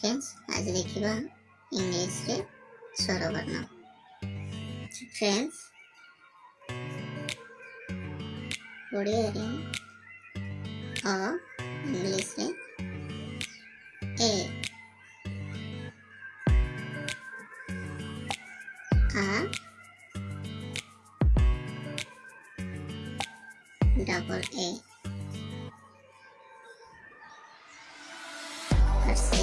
Friends عايزه দেখিবা ইংলিশে সরবর্ণ friends ওডি আ ইংলিশে এ আ ডাবল এ পার্সি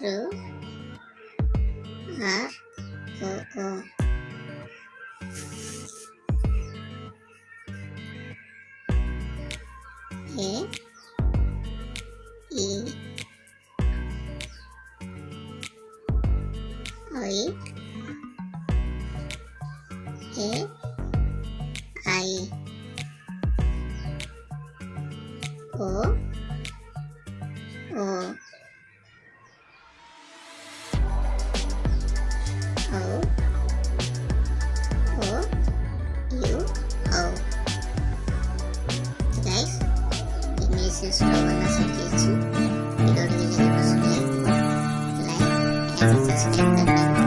rửa hả rửa cờ thế ý ấy thế ai ủa ủa ờ. O O U O. guys, it means you slow on the suggestion. Video video like and subscribe the